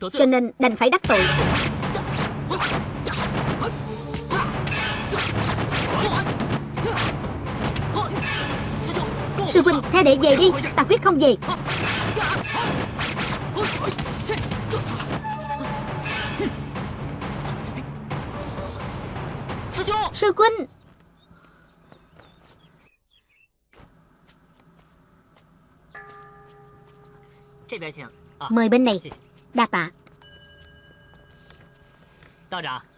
Cho nên đành phải đắc tội. Sư huynh theo đệ về đi. Ta quyết không về. Sư huynh! Mời bên này Đa tạ.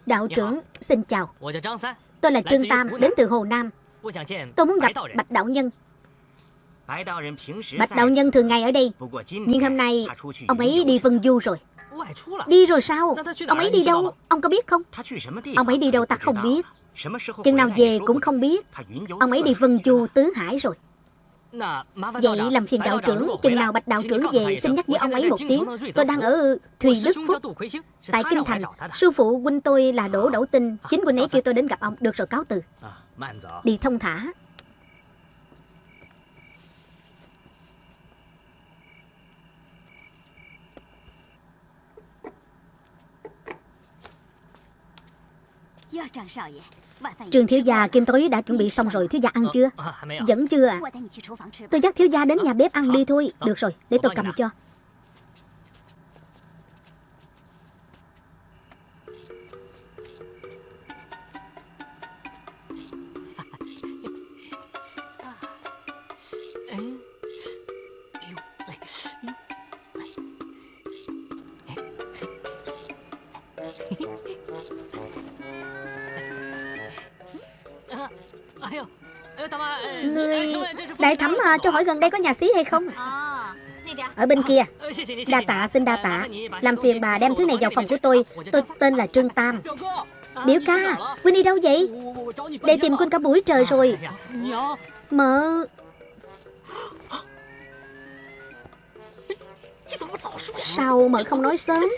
Đạo trưởng xin chào. Tôi là Trương Tam đến từ Hồ Nam. Tôi muốn gặp Bạch Đạo Nhân. Bạch Đạo Nhân thường ngày ở đây. Nhưng hôm nay Ông ấy đi Vân Du rồi. Đi rồi sao? Ông ấy đi đâu? Ông có biết không? Ông ấy đi đâu ta không biết. Chừng nào về cũng không biết. Ông ấy đi Vân Du Tứ Hải rồi Vậy làm phiền đạo trưởng Chừng nào bạch đạo trưởng về Xin nhắc với ông ấy một tiếng. Tôi đang ở Thùy Đức Phúc Tại Kinh Thành. Sư phụ huynh tôi là Đỗ Đậu Tinh. Chính huynh ấy kêu tôi đến gặp ông. Được rồi cáo từ. Đi thông thả Trường thiếu gia kim tối đã chuẩn bị xong rồi Thiếu gia ăn chưa? Vẫn chưa à? Tôi dắt thiếu gia đến nhà bếp ăn đi thôi. Được rồi để tôi cầm cho à, cho hỏi gần đây có nhà xí hay không? Ở bên kia. Đa tạ xin đa tạ. Làm phiền bà đem thứ này vào phòng của tôi. Tôi tên là Trương Tam. Biểu ca Quynh đi đâu vậy? Để tìm Quynh cả buổi trời rồi. Mợ Sao mợ không nói sớm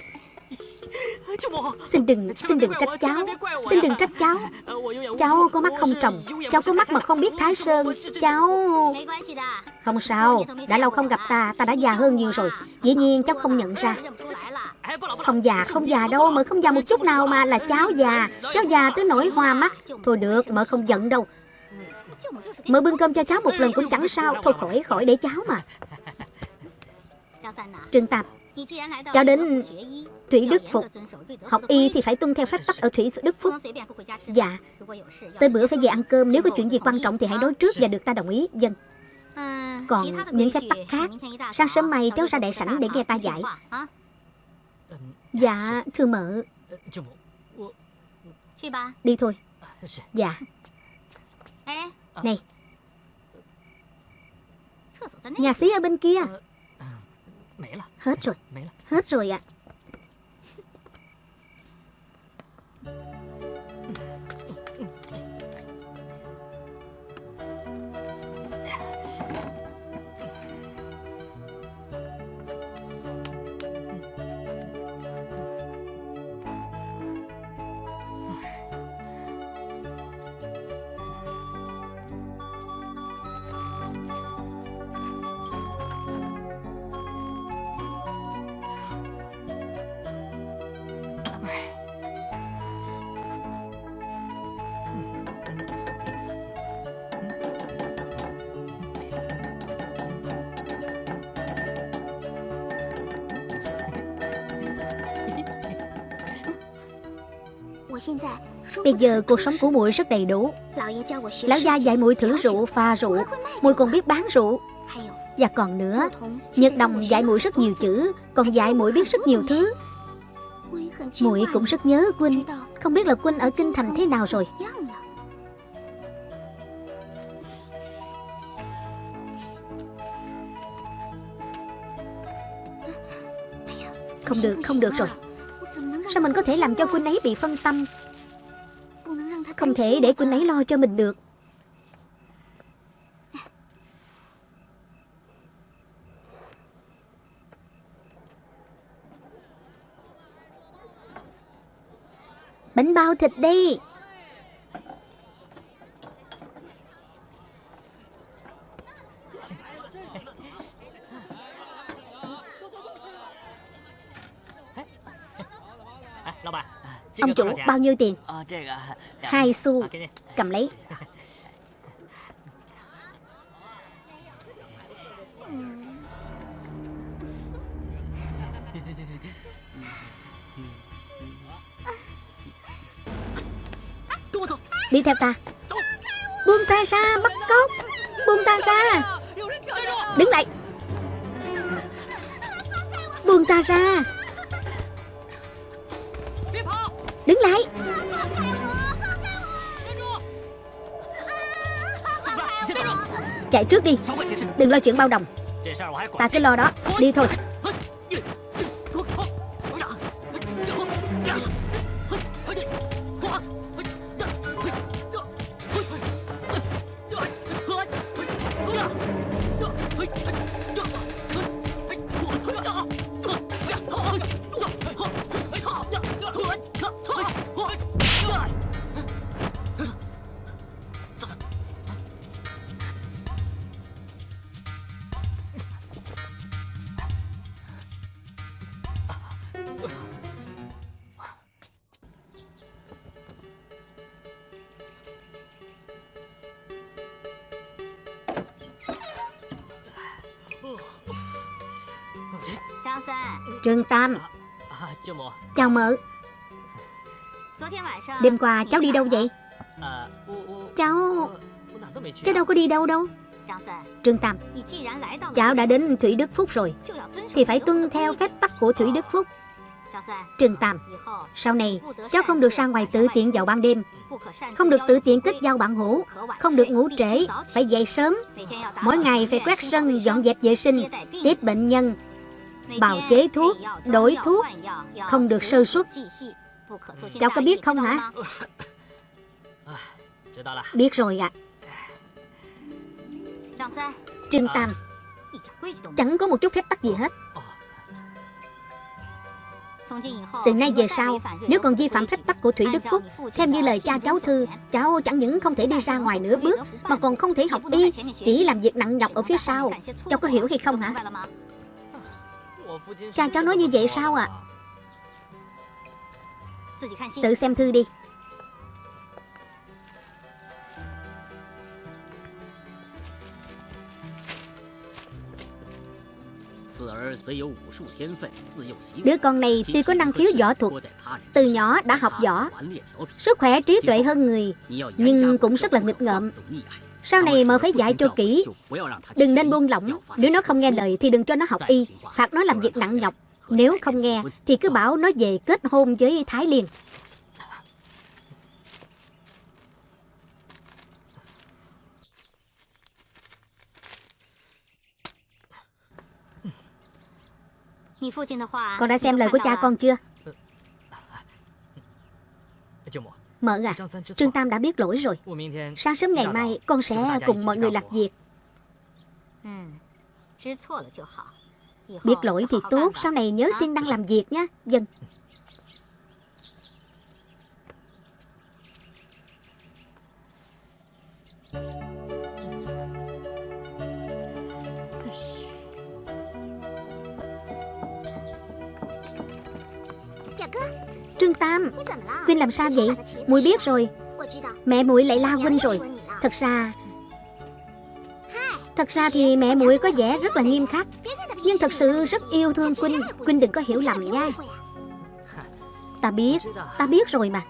Xin đừng, xin đừng trách cháu. Xin đừng trách cháu. Cháu có mắt không trồng. Cháu có mắt mà không biết Thái Sơn. Cháu... Không sao Đã lâu không gặp ta Ta đã già hơn nhiều rồi. Dĩ nhiên cháu không nhận ra. Không già, không già đâu Mợ không già một chút nào mà là cháu già. Cháu già tới nỗi hoa mắt. Thôi được, mợ không giận đâu. Mợ bưng cơm cho cháu một lần cũng chẳng sao. Thôi khỏi, khỏi để cháu mà. Trương Tạp Cháu đến Thủy Đức Phục Học y thì phải tuân theo phép tắc ở Thủy Đức Phúc. Dạ Tới bữa phải về ăn cơm Nếu có chuyện gì quan trọng thì hãy nói trước và được ta đồng ý. Dân. Còn những phép tắc khác Sáng sớm mai cháu ra đại sảnh để nghe ta dạy. Dạ thưa mợ. Đi thôi. Dạ. Này. Nhà xí ở bên kia Hết rồi Hết rồi ạ à. Bây giờ cuộc sống của muội rất đầy đủ. Lão gia dạy muội thử rượu, pha rượu. Muội còn biết bán rượu. Và còn nữa Nhật Đồng dạy muội rất nhiều chữ Còn dạy muội biết rất nhiều thứ. Muội cũng rất nhớ Quynh. Không biết là Quynh ở Kinh Thành thế nào rồi. Không được, không được rồi. Sao mình có thể làm cho Quynh ấy bị phân tâm? Không thể để Quynh ấy lo cho mình được. Bánh bao thịt đi. Ông chủ bao nhiêu tiền? Hai xu Cầm lấy. Đi theo ta. Buông ta ra bắt cóc. Buông ta ra. Đứng lại. Buông ta ra Đứng lại. Chạy trước đi. Đừng lo chuyện bao đồng. Ta cứ lo đó. Đi thôi Tam. Chào mợ. Đêm qua cháu đi đâu vậy? Cháu Cháu đâu có đi đâu đâu. Trương Tam, Cháu đã đến Thủy Đức Phúc rồi, Thì phải tuân theo phép tắc của Thủy Đức Phúc. Trương Tam, Sau này cháu không được ra ngoài tự tiện vào ban đêm, Không được tự tiện kết giao bạn hữu Không được ngủ trễ, Phải dậy sớm. Mỗi ngày phải quét sân, dọn dẹp vệ sinh, Tiếp bệnh nhân Bào chế thuốc, đổi thuốc Không được sơ suất. Cháu có biết không hả? Biết rồi ạ. À. Trương Tam. Chẳng có một chút phép tắc gì hết. Từ nay về sau, nếu còn vi phạm phép tắc của Thủy Đức Phúc, theo như lời cha cháu thư, cháu chẳng những không thể đi ra ngoài nửa bước, mà còn không thể học y, chỉ làm việc nặng nhọc ở phía sau. Cháu có hiểu hay không hả? Cha, cháu nói như vậy sao ạ à? Tự xem thư đi Đứa con này tuy có năng khiếu võ thuật, Từ nhỏ đã học võ, Sức khỏe trí tuệ hơn người, Nhưng cũng rất là nghịch ngợm sau này mợ phải dạy cho kỹ. Đừng nên buông lỏng. Nếu nó không nghe lời thì đừng cho nó học y. Phạt nó làm việc nặng nhọc. Nếu không nghe thì cứ bảo nó về kết hôn với Thái Liên. Con đã xem lời của cha con chưa Mợ à Trương Tam đã biết lỗi rồi. Sáng sớm ngày mai con sẽ cùng mọi người lạc việc. Biết lỗi thì tốt Sau này nhớ xin đăng làm việc nhé Dân Trương Tam. Quynh làm sao vậy? Mùi biết rồi. Mẹ muội lại la Quynh rồi. Thật ra Thật ra thì mẹ muội có vẻ rất là nghiêm khắc. Nhưng thật sự rất yêu thương Quynh. Quynh đừng có hiểu lầm nha. Ta biết Ta biết rồi mà.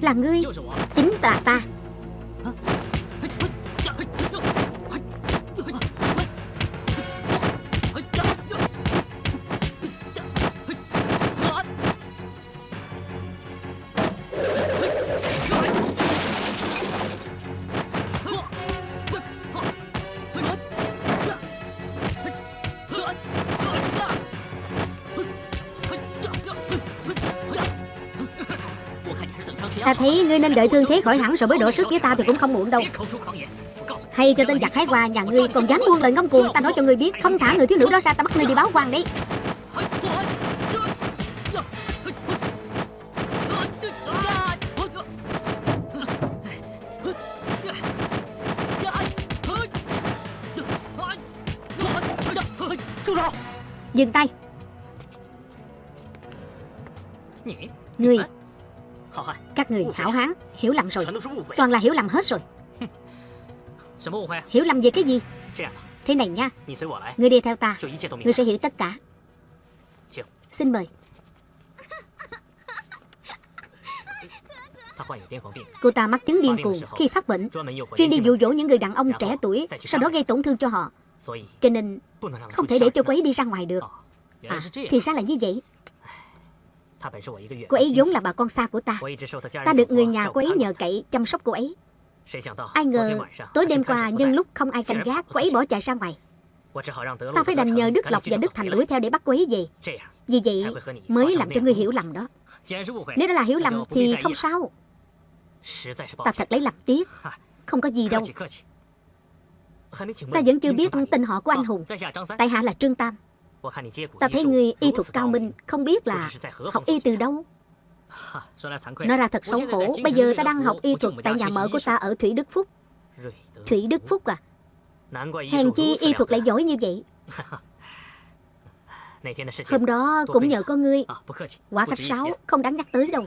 Là ngươi. Chính là ta Ta thấy ngươi nên đợi thương thế khỏi hẳn rồi mới đổ sức với ta thì cũng không muộn đâu. Hay cho tên giặc hái hoa nhà ngươi còn dám buông lời ngông cuồng, Ta nói cho ngươi biết, Không thả người thiếu nữ đó ra, ta bắt ngươi đi báo quan đấy. Dừng tay. Các người hảo hán Hiểu lầm rồi. Toàn là hiểu lầm hết rồi. Hiểu lầm về cái gì? Thế này nha. Ngươi đi theo ta. Ngươi sẽ hiểu tất cả. Xin mời. Cô ta mắc chứng điên cuồng khi phát bệnh. Chuyên đi dụ dỗ những người đàn ông trẻ tuổi Sau đó gây tổn thương cho họ. Cho nên không thể để cho cô ấy đi ra ngoài được. À thì ra là như vậy Cô ấy vốn là bà con xa của ta. Ta được người nhà cô ấy nhờ cậy chăm sóc cô ấy. Ai ngờ tối đêm qua nhân lúc không ai canh gác Cô ấy bỏ chạy ra ngoài. Ta phải đành nhờ Đức Lộc và Đức Thành đuổi theo để bắt cô ấy về. Vì vậy mới làm cho ngươi hiểu lầm đó. Nếu đó là hiểu lầm thì không sao. Ta thật lấy làm tiếc. Không có gì đâu. Ta vẫn chưa biết tên họ của anh Hùng. Tại hạ là Trương Tam Ta thấy người y thuật cao minh Không biết là học y từ đâu. Nói ra thật xấu hổ Bây giờ ta đang học y thuật tại nhà mở của ta ở Thủy Đức Phúc. Thủy Đức Phúc à? Hèn chi y thuật lại giỏi như vậy. Hôm đó cũng nhờ có ngươi. Quả khách sáo không đáng nhắc tới đâu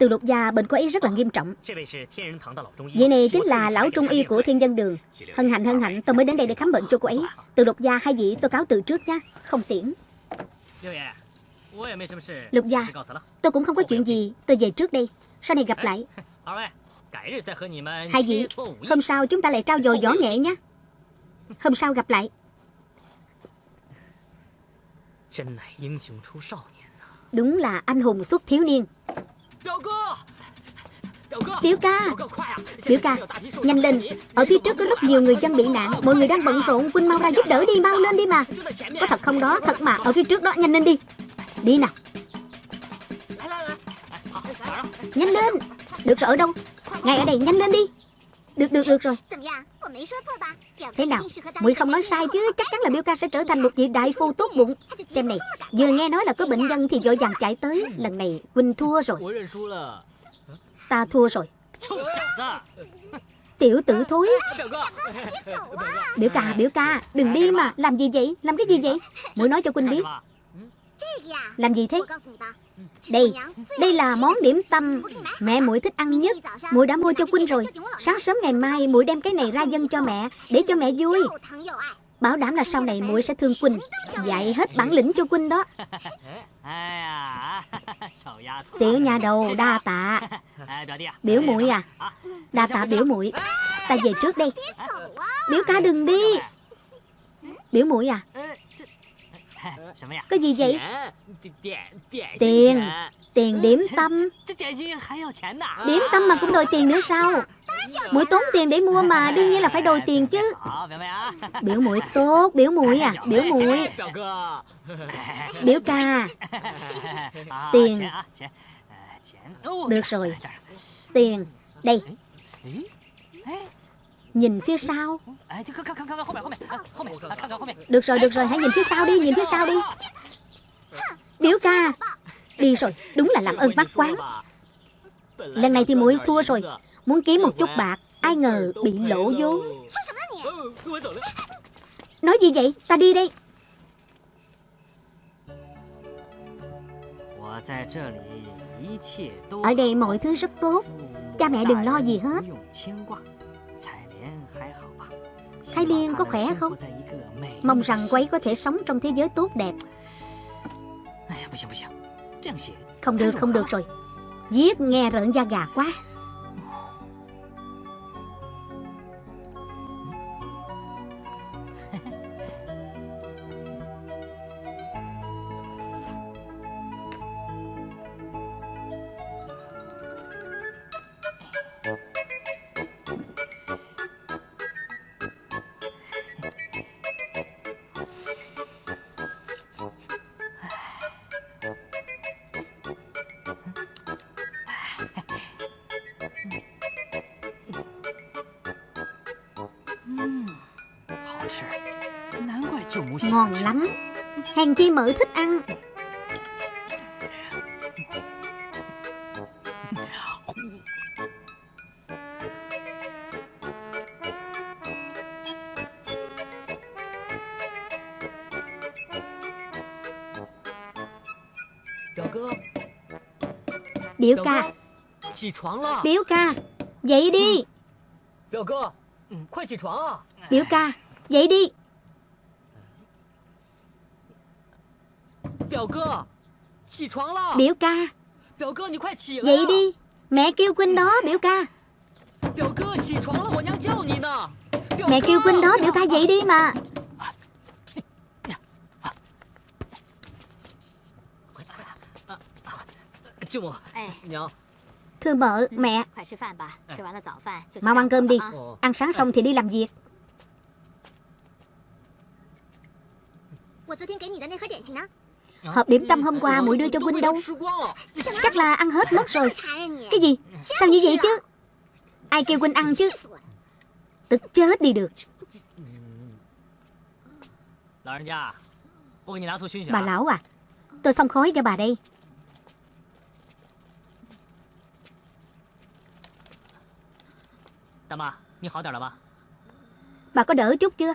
từ lục gia bệnh của ấy rất là nghiêm trọng. Vậy này chính là lão trung y của thiên dân đường. Hân hạnh hân hạnh, tôi mới đến đây để khám bệnh cho cô ấy. Từ lục gia hai vị, tôi cáo từ trước nha Không tiễn. Lục gia Tôi cũng không có chuyện gì, Tôi về trước đây, Sau này gặp lại. Hai vị, Hôm sau chúng ta lại trao dồi võ nghệ nhé Hôm sau gặp lại. Đúng là anh hùng xuất thiếu niên. Biểu ca. Biểu ca Nhanh lên. Ở phía trước có rất nhiều người dân bị nạn. Mọi người đang bận rộn Quynh mau ra giúp đỡ đi Mau lên đi mà. Có thật không đó Thật mà. Ở phía trước đó Nhanh lên đi. Đi nào. Nhanh lên. Được rồi ở đâu? Ngay ở đây Nhanh lên đi. Được được được rồi Thế nào? Muội không nói sai chứ? Chắc chắn là Biểu ca sẽ trở thành một vị đại phu tốt bụng. Xem này Vừa nghe nói là có bệnh nhân thì vội vàng chạy tới. Lần này Quỳnh thua rồi. Ta thua rồi. Tiểu tử thối. Biểu ca biểu ca Đừng đi mà. Làm gì vậy? Làm cái gì vậy? Muội nói cho Quỳnh biết. Làm gì thế đây, đây là món điểm tâm mẹ muội thích ăn nhất. Muội đã mua cho Quynh rồi. Sáng sớm ngày mai muội đem cái này ra dân cho mẹ để cho mẹ vui. Bảo đảm là sau này muội sẽ thương Quynh, dạy hết bản lĩnh cho Quynh đó. Tiểu nhà đầu đa tạ. Biểu muội à? Đa tạ biểu muội. Ta về trước đây. Biểu ca đừng đi. Biểu muội à? Cái gì vậy Tiền Tiền điểm tâm。Điểm tâm mà cũng đòi tiền nữa sao Mũi tốn tiền để mua mà Đương nhiên là phải đòi tiền chứ。Biểu mũi tốt Biểu mũi à Biểu mũi Biểu ca Tiền。Được rồi。Tiền Đây Nhìn phía sau. Được rồi, được rồi, hãy nhìn phía sau đi, nhìn phía sau đi. Biểu ca Đi rồi, đúng là làm ơn bắt quán. Lần này thì muội thua rồi. Muốn kiếm một chút bạc Ai ngờ bị lỗ vốn. Nói gì vậy, ta đi đây Ở đây mọi thứ rất tốt. Cha mẹ đừng lo gì hết Thái Liên có khỏe không? Mong rằng cô ấy có thể sống trong thế giới tốt đẹp. Không được không được rồi. Viết nghe rợn da gà quá Ngon lắm. Hèn chi mợ thích ăn. Biểu ca. Biểu ca. Dậy đi. Biểu ca Dậy đi. Biểu ca. Dậy đi. Mẹ kêu Quynh đó biểu ca. Mẹ kêu Quynh đó biểu ca dậy đi mà. Thưa mợ, mẹ. Mau ăn cơm đi. Ăn sáng xong thì đi làm việc Hộp điểm tâm hôm qua muội đưa cho huynh đâu? Chắc là ăn hết mất rồi. Cái gì? Sao như vậy chứ? Ai kêu huynh ăn chứ? Tức chết đi được. Bà lão à Tôi xong khói cho bà đây. Bà có đỡ chút chưa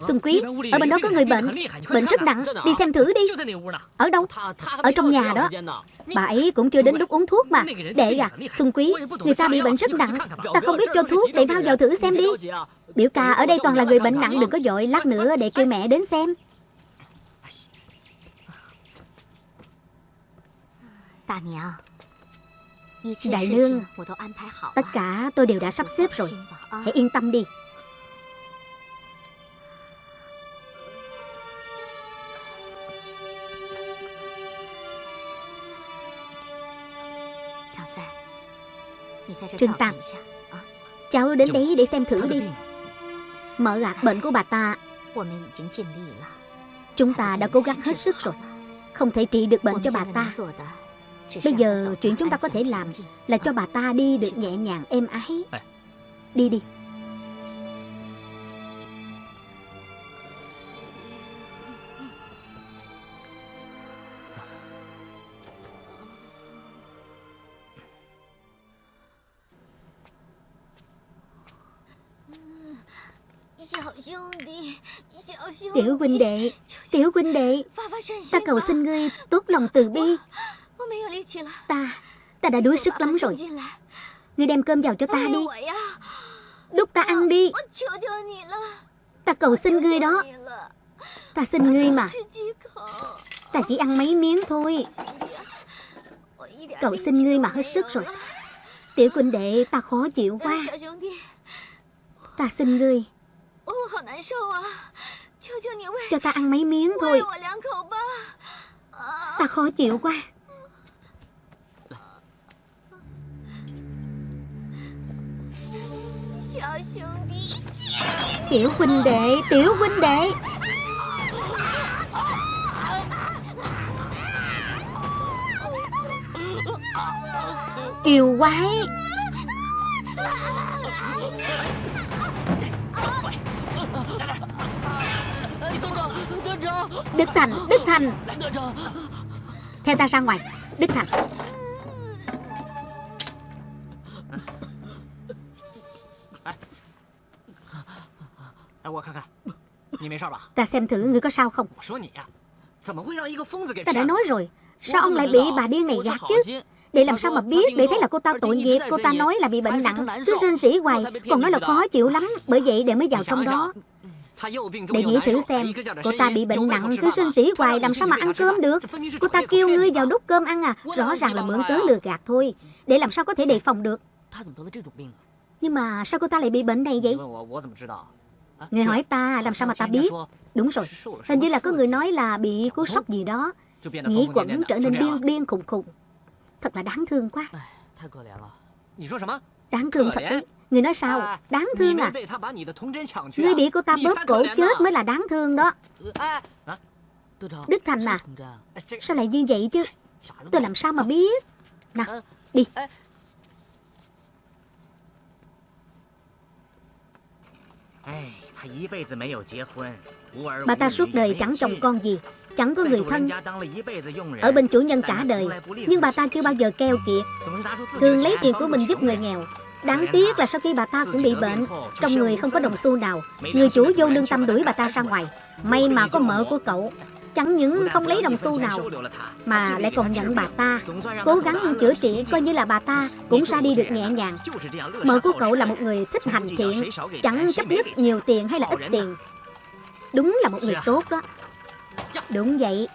Xuân Quý Ở bên đó có người bệnh Bệnh rất nặng Đi xem thử đi Ở đâu Ở trong nhà đó Bà ấy cũng chưa đến lúc uống thuốc mà Để à Xuân Quý Người ta bị bệnh rất nặng Ta không biết cho thuốc Để bao vào thử xem đi Biểu ca ở đây toàn là người bệnh nặng Đừng có dội Lát nữa để kêu mẹ đến xem Đại nương Tất cả tôi đều đã sắp xếp rồi Hãy yên tâm đi Trừng Tam Cháu đến đấy để xem thử đi. Mở gạt bệnh của bà ta. Chúng ta đã cố gắng hết sức rồi. Không thể trị được bệnh cho bà ta. Bây giờ chuyện chúng ta có thể làm Là cho bà ta đi được nhẹ nhàng êm ái. Đi đi Tiểu huynh đệ, Tiểu huynh đệ, Ta cầu xin ngươi tốt lòng từ bi. Ta Ta đã đuối sức lắm rồi. Ngươi đem cơm vào cho ta đi. Đút ta ăn đi. Ta cầu xin ngươi đó. Ta xin ngươi mà. Ta chỉ ăn mấy miếng thôi. Cậu xin ngươi mà hết sức rồi. Tiểu huynh đệ, ta khó chịu quá. Ta xin ngươi cho ta ăn mấy miếng thôi. Ta khó chịu quá. Tiểu huynh đệ Tiểu huynh đệ. Yêu quái Đức Thành Đức Thành Theo ta ra ngoài. Đức Thành Ta xem thử ngươi có sao không? Ta đã nói rồi. Sao ông lại bị bà điên này gạt chứ? Để làm sao mà biết? Để thấy là cô ta tội nghiệp, Cô ta nói là bị bệnh nặng. Cứ sinh sĩ hoài, Còn nói là khó chịu lắm. Bởi vậy để mới vào trong đó để nghĩ thử xem Cô ta bị bệnh nặng Cứ sinh sĩ hoài Làm sao mà ăn cơm được. Cô ta kêu ngươi vào đút cơm ăn à Rõ ràng là mượn cớ lừa gạt thôi. Để làm sao có thể đề phòng được? Nhưng mà sao cô ta lại bị bệnh này vậy? Người hỏi ta Làm sao mà ta biết? Đúng rồi Hình như là có người nói là bị cú sốc gì đó. Nghĩ quẩn trở nên điên điên khùng khùng. Thật là đáng thương quá. Đáng thương thật đấy Người nói sao? Đáng thương à? Ngươi bị cô ta bóp cổ chết mới là đáng thương đó. Đức Thành à Sao lại như vậy chứ? Tôi làm sao mà biết? Nào đi. Bà ta suốt đời chẳng chồng con gì Chẳng có người thân. Ở bên chủ nhân cả đời. Nhưng bà ta chưa bao giờ keo kiệt Thường lấy tiền của mình giúp người nghèo Đáng tiếc là sau khi bà ta cũng bị bệnh, Trong người không có đồng xu nào. Người chủ vô lương tâm đuổi bà ta ra ngoài. May mà có mợ của cậu. Chẳng những không lấy đồng xu nào, Mà lại còn nhận bà ta. Cố gắng chữa trị, coi như là bà ta Cũng ra đi được nhẹ nhàng. Mợ của cậu là một người thích hành thiện, Chẳng chấp nhất nhiều tiền hay là ít tiền. Đúng là một người tốt đó. Đúng vậy.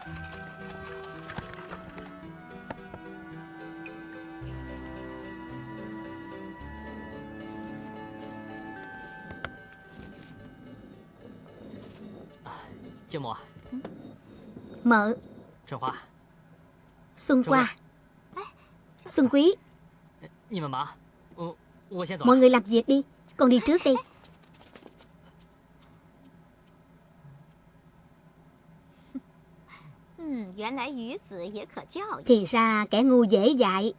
Mợ. Xuân qua Xuân quý. Mọi người làm việc đi Con đi trước đi. Thì ra kẻ ngu dễ dạy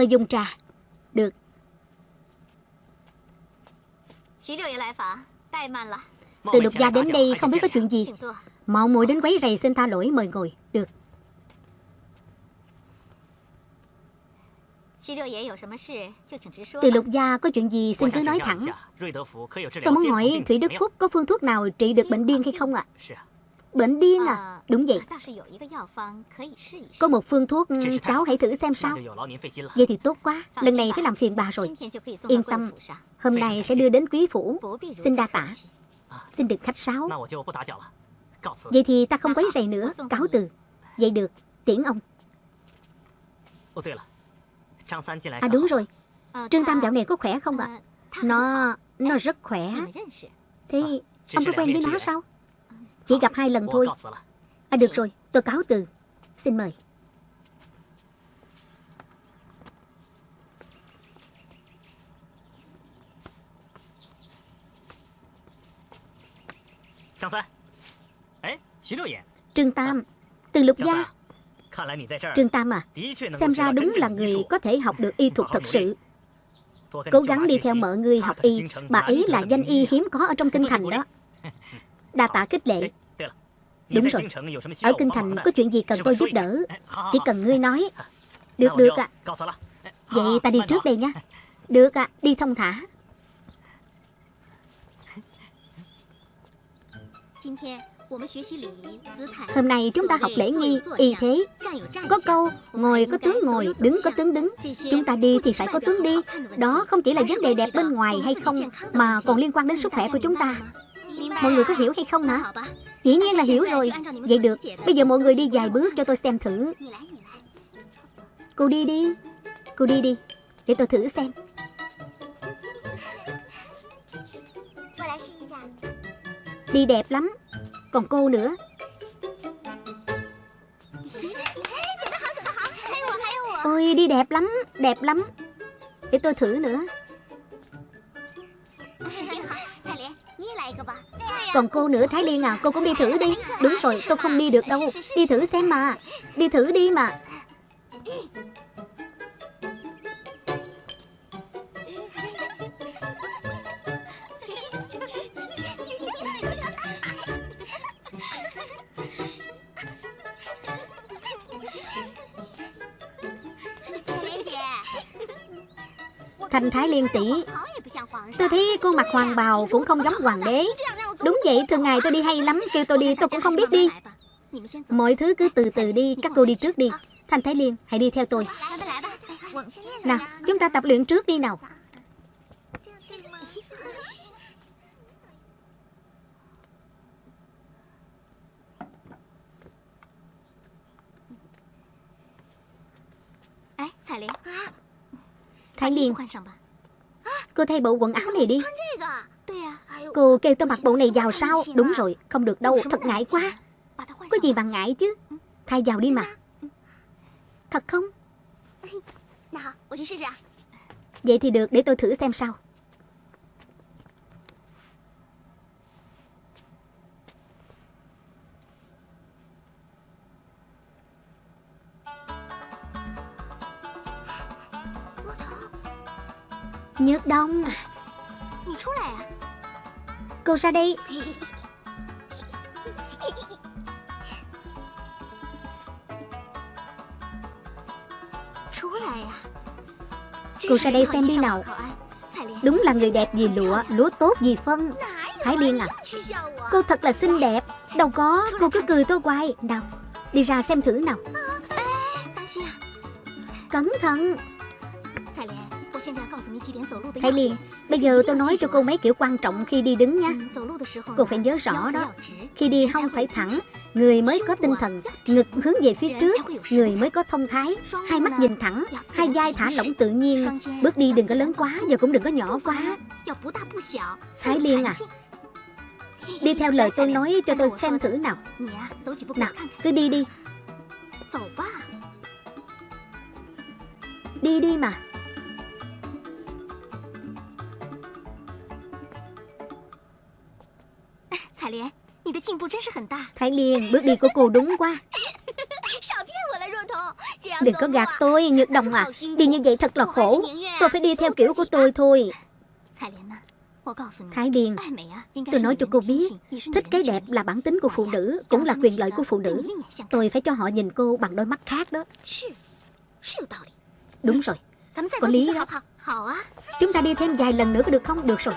Mời dùng trà. Được. Từ lục gia đến đây không biết có chuyện gì. Mạo muội đến quấy rầy xin tha lỗi mời ngồi. Được. Từ lục gia có chuyện gì xin cứ nói thẳng. Tôi muốn hỏi Thủy Đức Phúc có phương thuốc nào trị được bệnh điên hay không ạ? À? Bệnh điên à? Đúng vậy. Có một phương thuốc cháu hãy thử xem sao. Vậy thì tốt quá. Lần này phải làm phiền bà rồi. Yên tâm. Hôm nay sẽ đưa đến quý phủ. Xin đa tả Xin đừng khách sáo. Vậy thì ta không quấy rầy nữa. Cáo từ. Vậy được. Tiễn ông. À đúng rồi. Trương Tam dạo này có khỏe không ạ? Nó Nó rất khỏe. Thế ông có quen với nó sao chỉ gặp hai lần thôi. À được rồi, tôi cáo từ. Xin mời. Trương Tam Từ lục gia. Trương Tam à Xem ra đúng là người có thể học được y thuật thật sự. Cố gắng đi theo mợ ngươi học y Bà ấy là danh y hiếm có ở trong kinh thành đó Đa tạ khích lệ. Đúng rồi. Ở Kinh Thành có chuyện gì cần tôi giúp đỡ? Chỉ cần ngươi nói. Được được ạ. à. Vậy ta đi trước đây nha Được ạ à, đi thông thả. Hôm nay chúng ta học lễ nghi, y thế. Có câu, ngồi có tướng ngồi, đứng có tướng đứng. Chúng ta đi thì phải có tướng đi. Đó không chỉ là vấn đề đẹp bên ngoài hay không Mà còn liên quan đến sức khỏe của chúng ta Mọi người có hiểu hay không hả? Dĩ nhiên là hiểu rồi. Vậy được. Bây giờ mọi người đi vài bước cho tôi xem thử. Cô đi đi. Cô đi đi. Để tôi thử xem. Đi đẹp lắm. Còn cô nữa. Ôi, đi đẹp lắm. Đẹp lắm. Để tôi thử nữa. Còn cô nữa Thái Liên à Cô cũng đi thử đi. Đúng rồi tôi không đi được đâu. Đi thử xem mà. Đi thử đi mà. Thành Thái Liên tỷ, Tôi thấy cô mặc hoàng bào cũng không giống hoàng đế vậy? Thường ngày tôi đi hay lắm, Kêu tôi đi tôi cũng không biết đi. Mọi thứ cứ từ từ đi, Các cô đi trước đi. Thanh Thái Liên, hãy đi theo tôi. Nào, chúng ta tập luyện trước đi nào. Thái Liên, Cô thay bộ quần áo này đi. Cô kêu tôi mặc bộ này vào sao Đúng rồi, không được đâu, Thật ngại quá. Có gì mà ngại chứ? Thay vào đi mà. Thật không? Vậy thì được, để tôi thử xem sao. Nhớt Đông Cô ra đây Cô ra đây xem đi nào. Đúng là người đẹp vì lụa Lúa tốt vì phân. Thái Liên à Cô thật là xinh đẹp. Đâu có Cô cứ cười tôi hoài. Nào Đi ra xem thử nào. Cẩn thận. Thái Liên, bây giờ tôi nói cho cô mấy kiểu quan trọng khi đi đứng nha Cô phải nhớ rõ đó. Khi đi hông phải thẳng, Người mới có tinh thần, Ngực hướng về phía trước, Người mới có thông thái. Hai mắt nhìn thẳng, Hai vai thả lỏng tự nhiên. Bước đi đừng có lớn quá Và cũng đừng có nhỏ quá. Thái Liên à Đi theo lời tôi nói cho tôi xem thử nào. Nào, cứ đi đi. Đi đi mà. Thái Liên, bước đi của cô đúng quá。Đừng có gạt tôi, Nhược Đồng à Đi như vậy thật là khổ Tôi phải đi theo kiểu của tôi thôi。Thái Liên, tôi nói cho cô biết Thích cái đẹp là bản tính của phụ nữ Cũng là quyền lợi của phụ nữ Tôi phải cho họ nhìn cô bằng đôi mắt khác đó。Đúng rồi Có lý đó Chúng ta đi thêm vài lần nữa có được không? Được rồi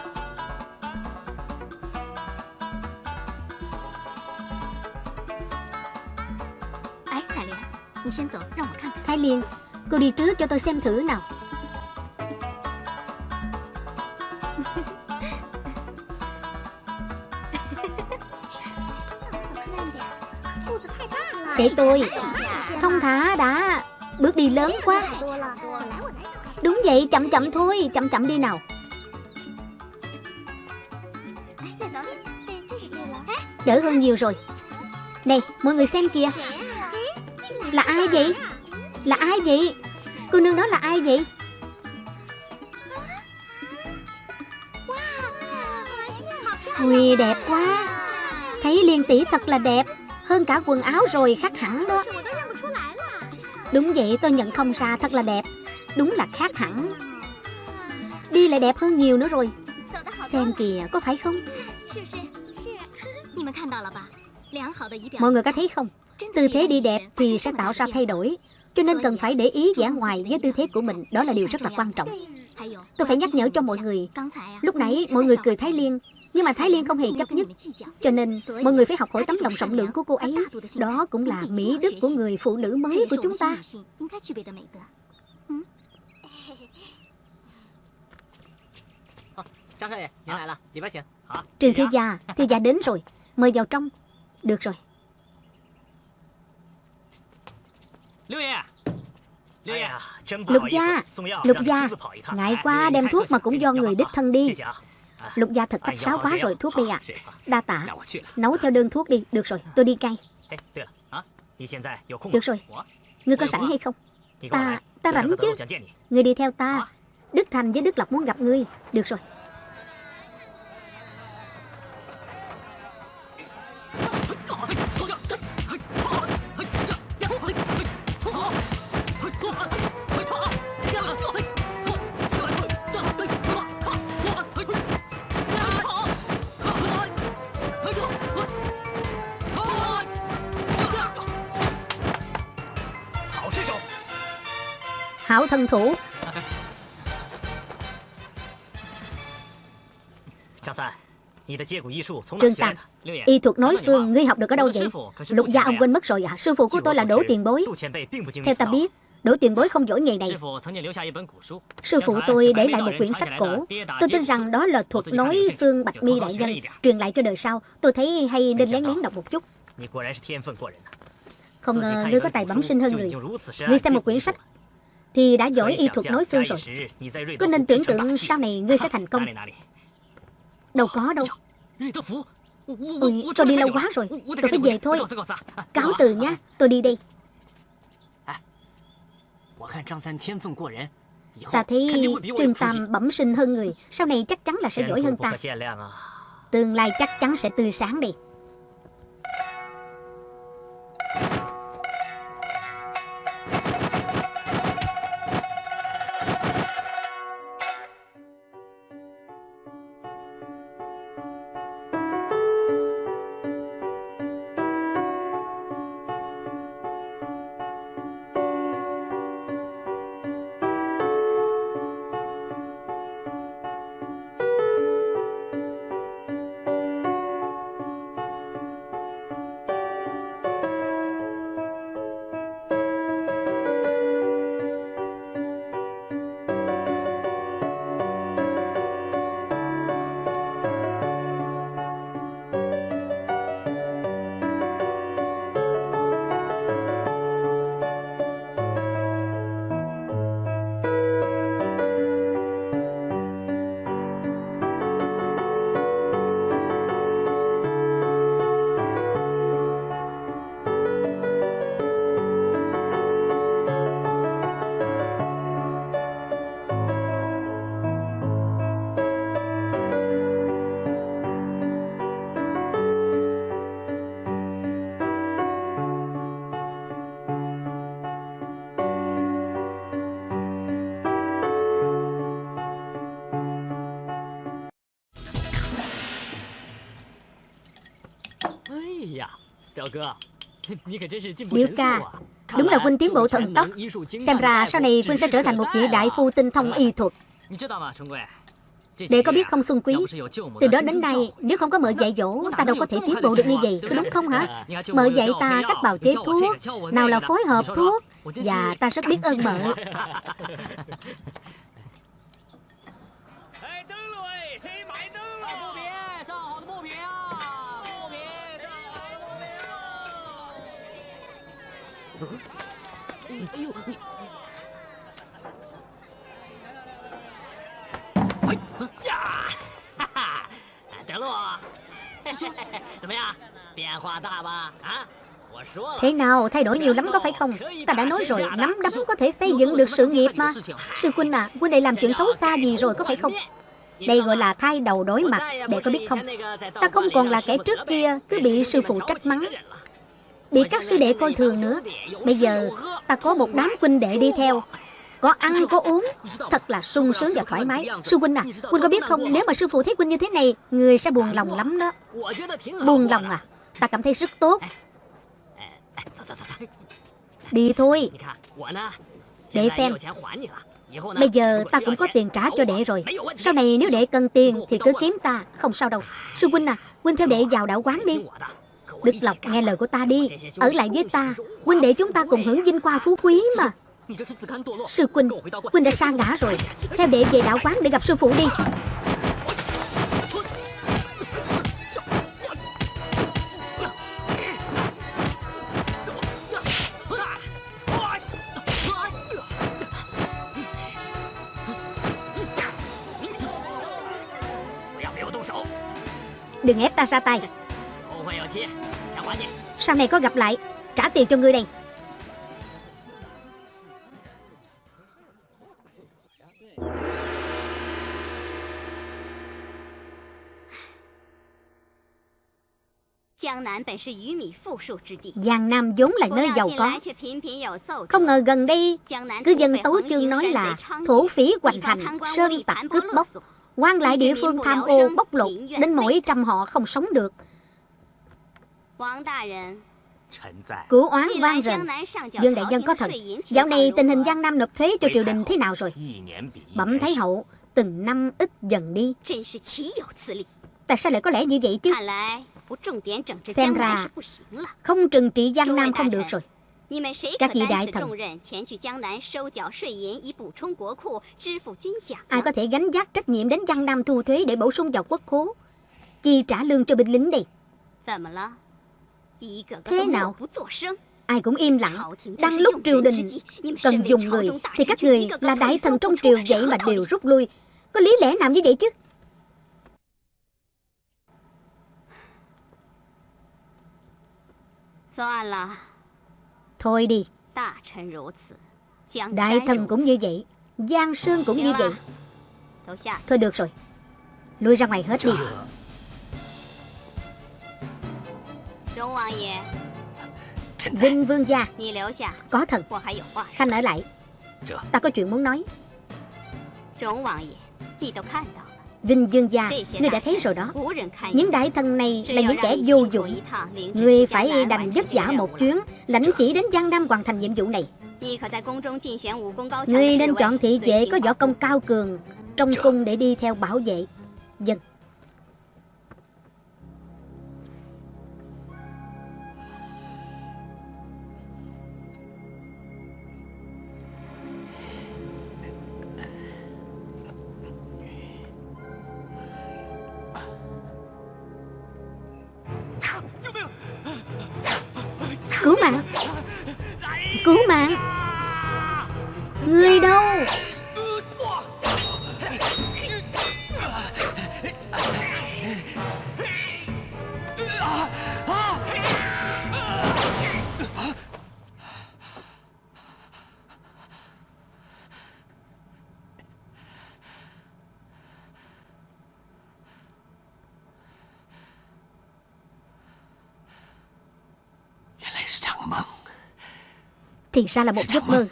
Thái Liên Cô đi trước cho tôi xem thử nào. Để tôi. Thông thả đã. Bước đi lớn quá. Đúng vậy chậm chậm thôi Chậm chậm đi nào. Đỡ hơn nhiều rồi. Này mọi người xem kìa là ai vậy? Là ai vậy? Cô nương đó là ai vậy? Ui đẹp quá. Thấy liên tỷ thật là đẹp Hơn cả quần áo rồi khác hẳn đó. Đúng vậy tôi nhận không ra thật là đẹp. Đúng là khác hẳn. Đi lại đẹp hơn nhiều nữa rồi. Xem kìa có phải không? Mọi người có thấy không tư thế đi đẹp thì sẽ tạo ra thay đổi. Cho nên cần phải để ý vẻ ngoài với tư thế của mình. Đó là điều rất là quan trọng. Tôi phải nhắc nhở cho mọi người. Lúc nãy mọi người cười thái liên nhưng mà thái liên không hề chấp nhất. Cho nên mọi người phải học hỏi tấm lòng rộng lượng của cô ấy. Đó cũng là mỹ đức của người phụ nữ mới của chúng ta. Trương Thư Gia, Thư Gia đến rồi. Mời vào trong. Được rồi. Lục gia Lục gia Ngại quá đem thuốc mà cũng do người đích thân đi. Lục gia thật khách sáo quá rồi thuốc đi à Đa tạ. Nấu theo đơn thuốc đi. Được rồi tôi đi ngay Được. Rồi. Ngươi có sẵn hay không? Ta Ta rảnh chứ. Ngươi đi theo ta. Đức Thành với Đức Lộc muốn gặp ngươi. Được rồi thân thủ. Trương Tam Y thuật nói xương Ngươi học được ở đâu vậy? Lục gia ông quên mất rồi à Sư phụ của tôi là Đỗ Tiền Bối. Theo ta biết Đỗ tiền bối không giỏi nghề này. Sư phụ tôi để lại một quyển sách cổ. Tôi tin rằng đó là thuật nói xương bạch mi đại nhân Truyền lại cho đời sau. Tôi thấy hay nên lén lén đọc một chút. Không ngờ ngươi có tài bẩm sinh hơn người. Ngươi xem một quyển sách thì đã giỏi y thuật nói xương rồi. Có nên tưởng tượng sau này ngươi sẽ thành công. Đâu có đâu. Ôi, tôi đi lâu quá rồi. Tôi phải về thôi. Cáo từ nhá, Tôi đi đây. Ta thấy Trương Tam bẩm sinh hơn người. Sau này chắc chắn là sẽ giỏi hơn ta. Tương lai chắc chắn sẽ tươi sáng đi Biểu ca Đúng là huynh tiến bộ thần tốc Xem ra sau này huynh sẽ trở thành một vị đại phu tinh thông y thuật。Đệ có biết không Xuân Quý Từ đó đến nay Nếu không có mợ dạy dỗ Ta đâu có thể tiến bộ được như vậy Có đúng không hả？Mợ dạy ta cách bào chế thuốc Nào là phối hợp thuốc Và ta rất biết ơn mợ Thế nào, thay đổi nhiều lắm có phải không? Ta đã nói rồi, nắm đấm có thể xây dựng được sự nghiệp mà Sư huynh à, huynh này làm chuyện xấu xa gì rồi có phải không? Đây gọi là thay đầu đối mặt, để có biết không? Ta không còn là kẻ trước kia cứ bị sư phụ trách mắng Bị các sư đệ coi thường nữa. Bây giờ ta có một đám huynh đệ đi theo. Có ăn, có uống. Thật là sung sướng và thoải mái. Sư huynh à Huynh có biết không? Nếu mà sư phụ thấy huynh như thế này, Người sẽ buồn lòng lắm đó. Buồn lòng à? Ta cảm thấy rất tốt. Đi thôi. Để xem. Bây giờ ta cũng có tiền trả cho đệ rồi. Sau này nếu đệ cần tiền Thì cứ kiếm ta. Không sao đâu. Sư huynh à Huynh theo đệ vào đạo quán đi. Đức Lộc nghe lời của ta đi. Ở lại với ta, Huynh để chúng ta cùng hưởng vinh qua phú quý mà. Sư Quynh Quynh đã sa ngã rồi. Theo đệ về đạo quán để gặp sư phụ đi. Đừng ép ta ra tay. Sau này có gặp lại Trả tiền cho ngươi đây. Giang Nam vốn là nơi giàu có. Không ngờ gần đây Cư dân Tấu Chương nói là Thổ phỉ hoành hành Sơn tặc cướp bóc. quan lại địa phương tham ô bóc lột Đến mỗi trăm họ không sống được Của oán vang rền Dương Đại Nhân có thần Dạo này tình hình Giang Nam nộp thuế cho triều đình thế nào rồi? Bẩm Thái Hậu Từng năm ít dần đi. Tại sao lại có lẽ như vậy chứ? Xem ra không trừng trị Giang Nam không được rồi. các vị đại thần Ai có thể gánh vác trách nhiệm đến Giang Nam thu thuế để bổ sung vào quốc khố? Chi trả lương cho binh lính đây Thế nào? Ai cũng im lặng. Đang lúc triều đình cần dùng người Thì các người là đại thần trong triều vậy mà đều rút lui. Có lý lẽ nào như vậy chứ? Thôi đi. Đại thần cũng như vậy. Giang Sơn cũng như vậy. Thôi được rồi. Lui ra ngoài hết đi Vinh Vương gia. Có thần Khanh ở lại. Ta có chuyện muốn nói. Vinh Dương gia, ngươi đã thấy rồi đó. Những đại thần này là những kẻ vô dụng. Ngươi phải đành vất vả một chuyến Lãnh chỉ đến Giang Nam hoàn thành nhiệm vụ này. Ngươi nên chọn thị vệ có võ công cao cường Trong cung để đi theo bảo vệ. Dân Thì ra là một giấc mơ.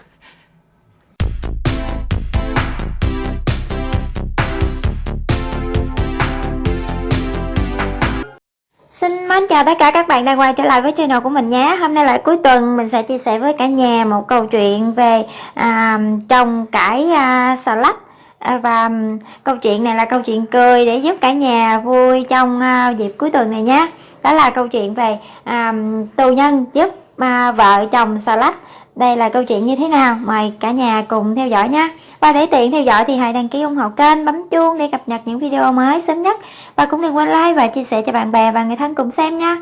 Xin mến chào tất cả các bạn đang quay trở lại với channel của mình nhé. Hôm nay là cuối tuần mình sẽ chia sẻ với cả nhà một câu chuyện về à, trồng cải à, xà lách. À, Và câu chuyện này là câu chuyện cười để giúp cả nhà vui trong à, dịp cuối tuần này nhé. Đó là câu chuyện về à, tù nhân giúp à, vợ chồng xà lách đây là câu chuyện như thế nào? Mời cả nhà cùng theo dõi nhé. Và để tiện theo dõi thì hãy đăng ký ủng hộ kênh bấm chuông để cập nhật những video mới sớm nhất. Và cũng đừng quên like và chia sẻ cho bạn bè và người thân cùng xem nha.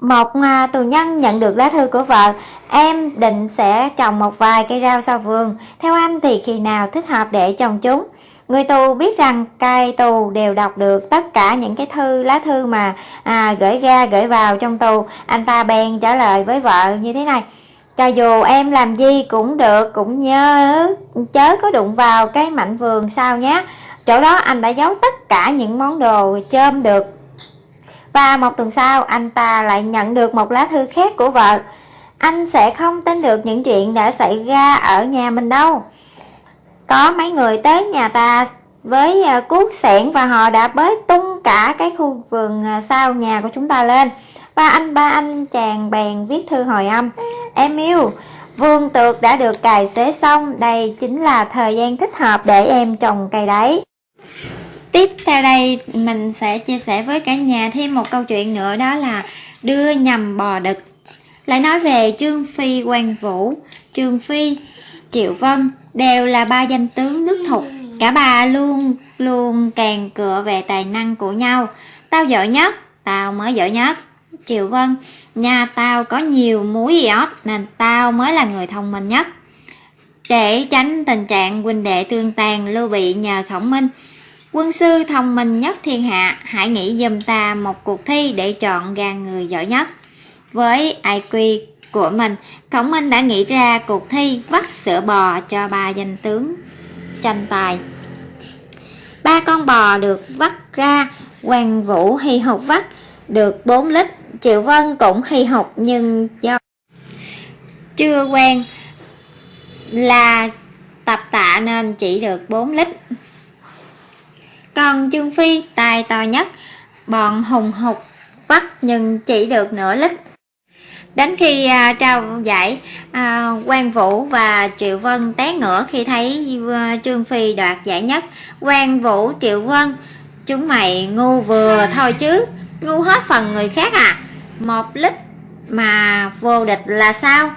Một à, tù nhân nhận được lá thư của vợ. Em định sẽ trồng một vài cây rau sau vườn. Theo anh thì khi nào thích hợp để trồng chúng? Người tù biết rằng cai tù đều đọc được tất cả những cái thư lá thư mà à, gửi ra gửi vào trong tù. Anh ta bèn trả lời với vợ như thế này cho dù em làm gì cũng được, cũng nhớ chớ có đụng vào cái mảnh vườn sao nhé chỗ đó anh đã giấu tất cả những món đồ chôm được. Và một tuần sau, anh ta lại nhận được một lá thư khác của vợ. Anh sẽ không tin được những chuyện đã xảy ra ở nhà mình đâu. Có mấy người tới nhà ta với à, cuốc sẻn và họ đã bới tung cả cái khu vườn à, sau nhà của chúng ta lên ba anh ba anh chàng bèn viết thư hồi âm. Em yêu Vương tược đã được cài xế xong Đây chính là thời gian thích hợp để em trồng cây đấy. Tiếp theo đây mình sẽ chia sẻ với cả nhà thêm một câu chuyện nữa đó là đưa nhầm bò đực. Lại nói về Trương Phi Quang Vũ, Trương Phi, Triệu Vân đều là ba danh tướng nước thục. Cả ba luôn luôn càng cựa về tài năng của nhau. Tao giỏi nhất, tao mới giỏi nhất. Triệu Vân, nhà tao có nhiều muối iốt nên tao mới là người thông minh nhất. Để tránh tình trạng huynh đệ tương tàn lưu bị nhờ khổng minh, Quân sư thông minh nhất thiên hạ, hãy nghĩ giùm ta một cuộc thi để chọn ra người giỏi nhất. Với IQ của mình, Khổng Minh đã nghĩ ra cuộc thi vắt sữa bò cho ba danh tướng tranh tài. Ba con bò được vắt ra, Hoàng Vũ hy hục vắt được 4 lít, Triệu Vân cũng hy học nhưng do chưa quen là tập tạ nên chỉ được 4 lít. Còn Trương Phi tài to nhất, bọn hùng hục vắt nhưng chỉ được nửa lít. Đến khi à, trao giải, à, Quang Vũ và Triệu Vân té ngửa khi thấy à, Trương Phi đoạt giải nhất. Quang Vũ, Triệu Vân, chúng mày ngu vừa thôi chứ, ngu hết phần người khác à. Một lít mà vô địch là sao?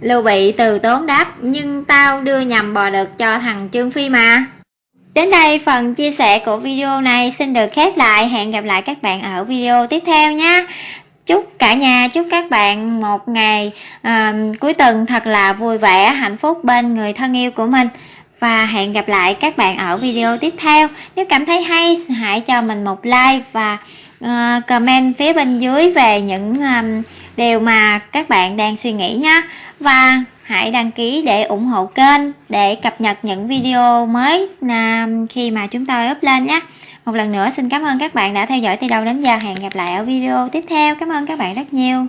Lưu Bị từ tốn đáp, nhưng tao đưa nhầm bò đực cho thằng Trương Phi mà. Đến đây phần chia sẻ của video này xin được khép lại. Hẹn gặp lại các bạn ở video tiếp theo nhé. Chúc cả nhà, chúc các bạn một ngày uh, cuối tuần thật là vui vẻ, hạnh phúc bên người thân yêu của mình. Và hẹn gặp lại các bạn ở video tiếp theo. Nếu cảm thấy hay, hãy cho mình một like và uh, comment phía bên dưới về những um, điều mà các bạn đang suy nghĩ nha. Và hãy đăng ký để ủng hộ kênh để cập nhật những video mới à, khi mà chúng tôi up lên nhé một lần nữa xin cảm ơn các bạn đã theo dõi từ đầu đến giờ hẹn gặp lại ở video tiếp theo cảm ơn các bạn rất nhiều